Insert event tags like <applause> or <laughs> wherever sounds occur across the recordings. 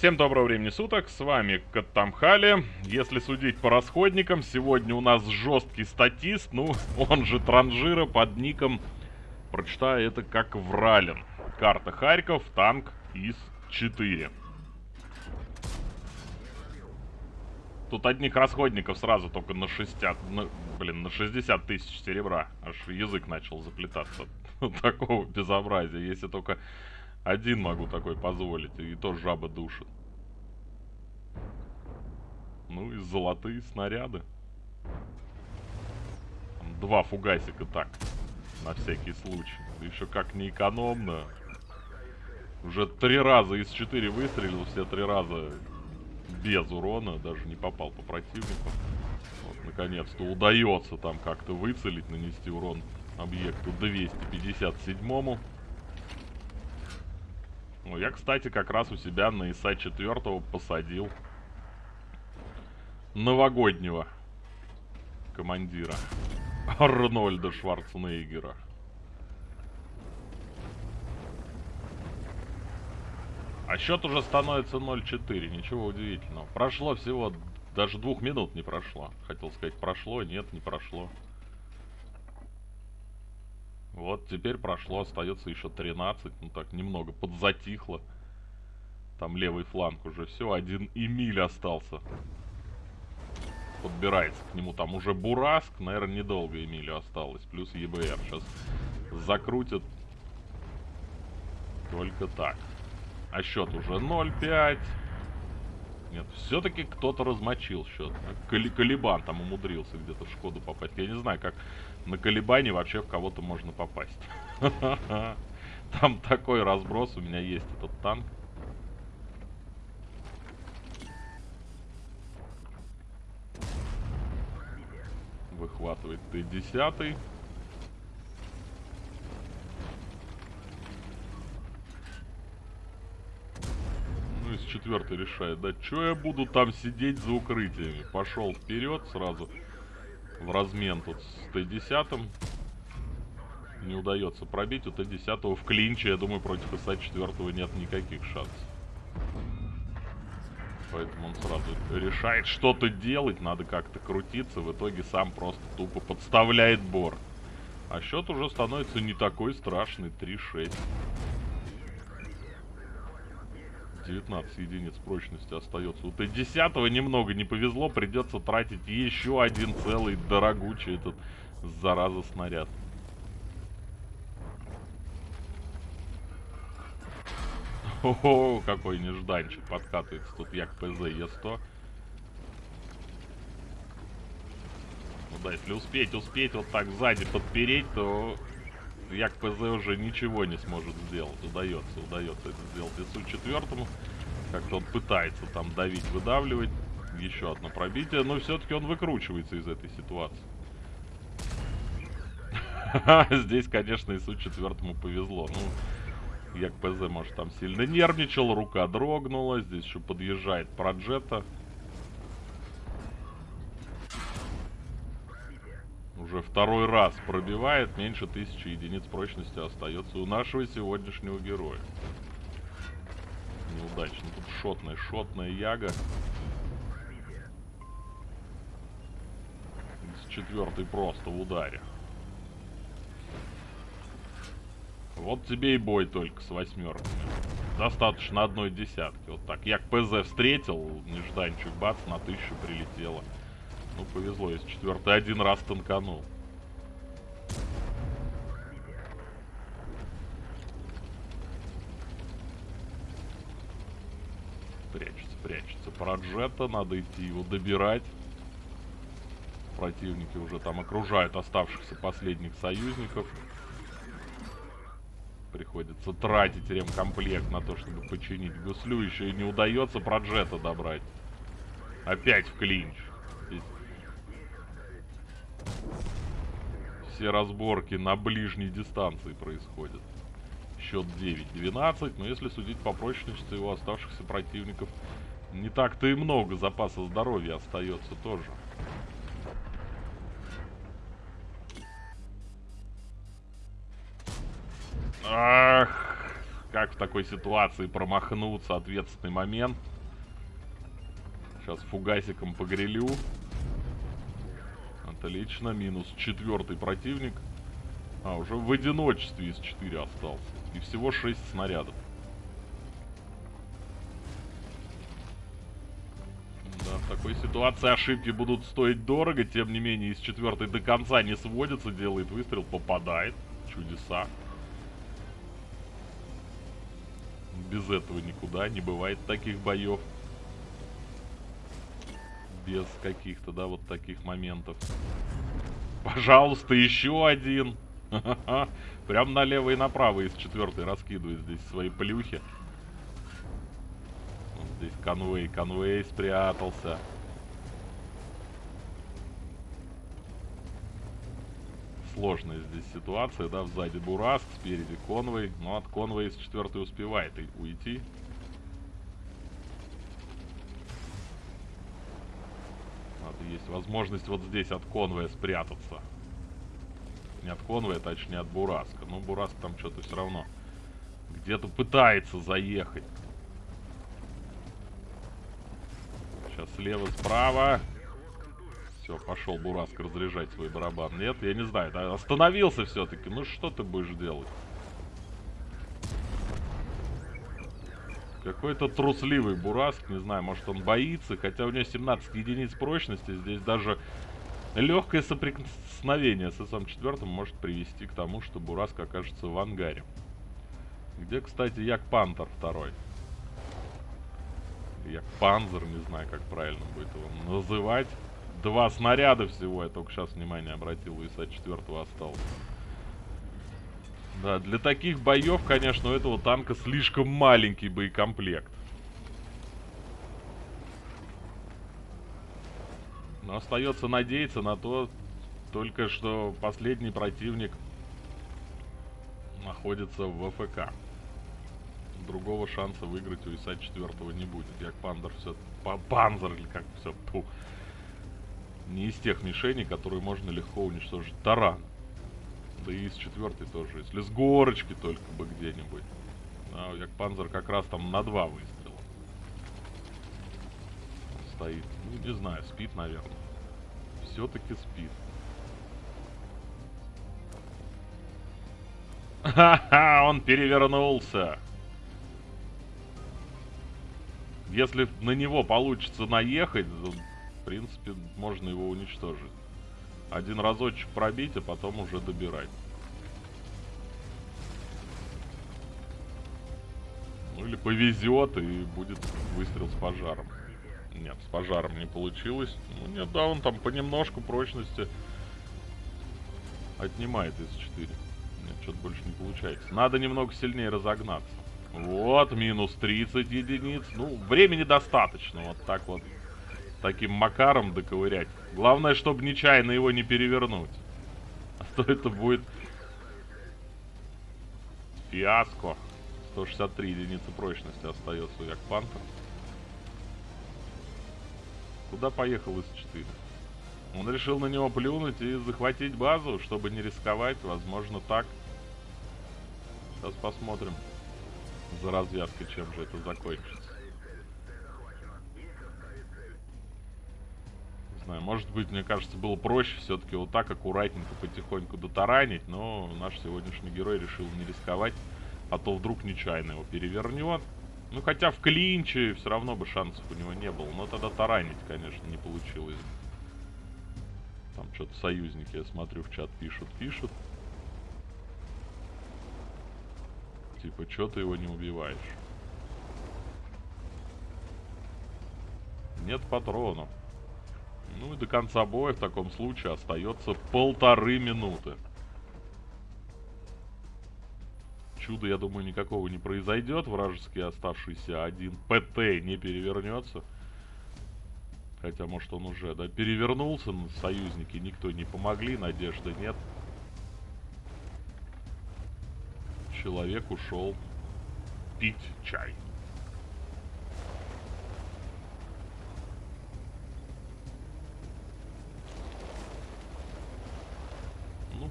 Всем доброго времени суток, с вами Каттамхали. Если судить по расходникам, сегодня у нас жесткий статист, ну, <laughs> он же транжира под ником, прочитаю это как Вралин. Карта Харьков, танк ИС-4. Тут одних расходников сразу только на 60, на, блин, на 60 тысяч серебра. Аж язык начал заплетаться <laughs> такого безобразия. Если только один могу такой позволить, и то жаба душит. Ну и золотые снаряды. Там два фугасика так, на всякий случай. Еще как не экономно. Уже три раза из четыре выстрелил, все три раза без урона, даже не попал по противнику. Вот, наконец-то удается там как-то выцелить, нанести урон объекту 257-му. Ну, я, кстати, как раз у себя на ИСа 4 посадил новогоднего командира Арнольда Шварценеггера. А счет уже становится 0-4, ничего удивительного. Прошло всего, даже двух минут не прошло. Хотел сказать, прошло, нет, не прошло. Вот теперь прошло, остается еще 13. Ну так, немного подзатихло. Там левый фланг уже все, один Эмиль остался. Подбирается к нему там уже Бураск. Наверное, недолго Эмилю осталось. Плюс ЕБР. Сейчас закрутят только так. А счет уже 0-5. Нет, все-таки кто-то размочил счет. Калибан там умудрился где-то в Шкоду попасть. Я не знаю, как на Калибане вообще в кого-то можно попасть. <laughs> Там такой разброс. У меня есть этот танк. Выхватывает Т-10. Четвертый решает, да что я буду там сидеть за укрытиями? Пошел вперед сразу в размен тут с Т-10. Не удается пробить у Т-10 в клинче, я думаю, против ИСа-4 нет никаких шансов. Поэтому он сразу решает что-то делать, надо как-то крутиться. В итоге сам просто тупо подставляет бор. А счет уже становится не такой страшный, 3-6. 19 единиц прочности остается. У Т-10 немного не повезло, придется тратить еще один целый дорогучий этот зараза снаряд. О, какой нежданчик подкатывается тут як ПЗ Е100. Ну да, если успеть, успеть вот так сзади подпереть, то Як ПЗ уже ничего не сможет сделать. Удается, удается это сделать ИСу четвертому. Как-то он пытается там давить, выдавливать. Еще одно пробитие, но все-таки он выкручивается из этой ситуации. <laughs> Здесь, конечно, ИСу четвертому повезло. Ну, Як ПЗ, может, там сильно нервничал, рука дрогнула. Здесь еще подъезжает Проджета. Уже второй раз пробивает, меньше тысячи единиц прочности остается у нашего сегодняшнего героя. Неудачно. Тут шотная, шотная яга. С четвертой просто в ударе. Вот тебе и бой только с восьмерками. Достаточно одной десятки. Вот так. Я к ПЗ встретил, нежданчик, бац, на тысячу прилетело. Ну, повезло, если четвертый один раз танканул. Прячется, прячется. Проджета, надо идти его добирать. Противники уже там окружают оставшихся последних союзников. Приходится тратить ремкомплект на то, чтобы починить гуслю. Еще и не удается Проджета добрать. Опять в клинч. Здесь все разборки на ближней дистанции происходят. Счет 9-12, но если судить по прочности его оставшихся противников, не так-то и много запаса здоровья остается тоже. Ах! как в такой ситуации промахнуться, ответственный момент. Сейчас фугасиком погрелю. Отлично, минус четвертый противник. А, уже в одиночестве из 4 остался. И всего 6 снарядов. Да, в такой ситуации ошибки будут стоить дорого. Тем не менее, из четвертой до конца не сводится. Делает выстрел, попадает. Чудеса. Без этого никуда. Не бывает таких боев. Без каких-то, да, вот таких моментов. Пожалуйста, еще один. <laughs> Прям налево и направо из четвертой раскидывает здесь свои плюхи. Вот здесь конвей, конвей спрятался. Сложная здесь ситуация, да, сзади Бураск, спереди конвей. Но от конвоя из четвертой успевает и уйти. Надо есть возможность вот здесь от конвоя спрятаться. Не от конвоя, точнее от Бураска. Но Бураск там что-то все равно где-то пытается заехать. Сейчас слева, справа. Все, пошел Бураск разряжать свой барабан. Нет, я не знаю. Остановился все-таки. Ну что ты будешь делать? Какой-то трусливый Бураск, не знаю, может он боится, хотя у него 17 единиц прочности, здесь даже Легкое соприкосновение с СМ-4 может привести к тому, что Бураск окажется в ангаре. Где, кстати, Як Пантер второй? Як Панзер, не знаю, как правильно будет его называть. Два снаряда всего, я только сейчас внимание обратил, у ИСа-4 осталось. Да, для таких боев, конечно, у этого танка слишком маленький боекомплект. Но остается надеяться на то, только что последний противник находится в ВФК. Другого шанса выиграть у ИСа 4 не будет. Як Пандер все... Панзер или как все... Пу. Не из тех мишеней, которые можно легко уничтожить. Таран. Да и из четвертой тоже. Если с горочки только бы где-нибудь. А Як Панзер как раз там на два выстрела. Стоит. Ну, не знаю, спит, наверное все-таки спит. Ха-ха, он перевернулся. Если на него получится наехать, то, в принципе, можно его уничтожить. Один разочек пробить, а потом уже добирать. Ну или повезет и будет выстрел с пожаром. Нет, с пожаром не получилось. Ну нет, да, он там понемножку прочности отнимает из 4. Нет, что-то больше не получается. Надо немного сильнее разогнаться. Вот, минус 30 единиц. Ну, времени достаточно. Вот так вот. Таким макаром доковырять. Главное, чтобы нечаянно его не перевернуть. А то это будет... Фиаско. 163 единицы прочности остается у Якпантера. Куда поехал из 4 Он решил на него плюнуть и захватить базу, чтобы не рисковать. Возможно, так. Сейчас посмотрим за развязкой, чем же это закончится. Знаю, может быть, мне кажется, было проще все-таки вот так аккуратненько, потихоньку дотаранить, но наш сегодняшний герой решил не рисковать, а то вдруг нечаянно его перевернет. Ну, хотя в клинче все равно бы шансов у него не было. Но тогда таранить, конечно, не получилось. Там что-то союзники, я смотрю, в чат пишут, пишут. Типа, что ты его не убиваешь? Нет патронов. Ну и до конца боя в таком случае остается полторы минуты. чуда, я думаю, никакого не произойдет. Вражеский оставшийся один ПТ не перевернется. Хотя, может, он уже, да, перевернулся. Союзники никто не помогли, надежды нет. Человек ушел пить чай.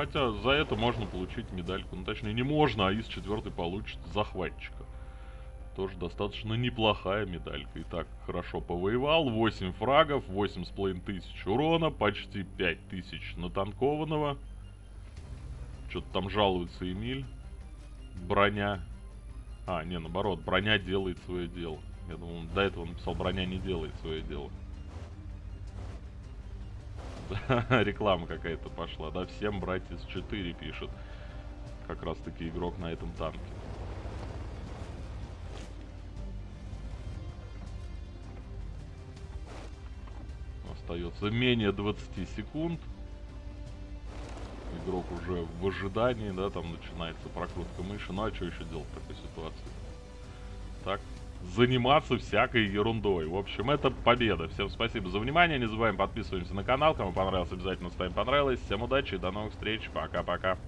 Хотя за это можно получить медальку. Ну, точнее, не можно, а из четвертой получит захватчика. Тоже достаточно неплохая медалька. Итак, хорошо повоевал. 8 фрагов, 8,5 тысяч урона, почти 5 тысяч натанкованного. Что-то там жалуется Эмиль. Броня. А, не, наоборот, броня делает свое дело. Я думал, до этого написал, броня не делает свое дело. <laughs> Реклама какая-то пошла, да? Всем братья с 4 пишет. Как раз таки игрок на этом танке. Остается менее 20 секунд. Игрок уже в ожидании, да, там начинается прокрутка мыши. Ну а что еще делать в такой ситуации? Так, заниматься всякой ерундой. В общем, это победа. Всем спасибо за внимание. Не забываем подписываемся на канал. Кому понравилось, обязательно ставим понравилось. Всем удачи и до новых встреч. Пока-пока.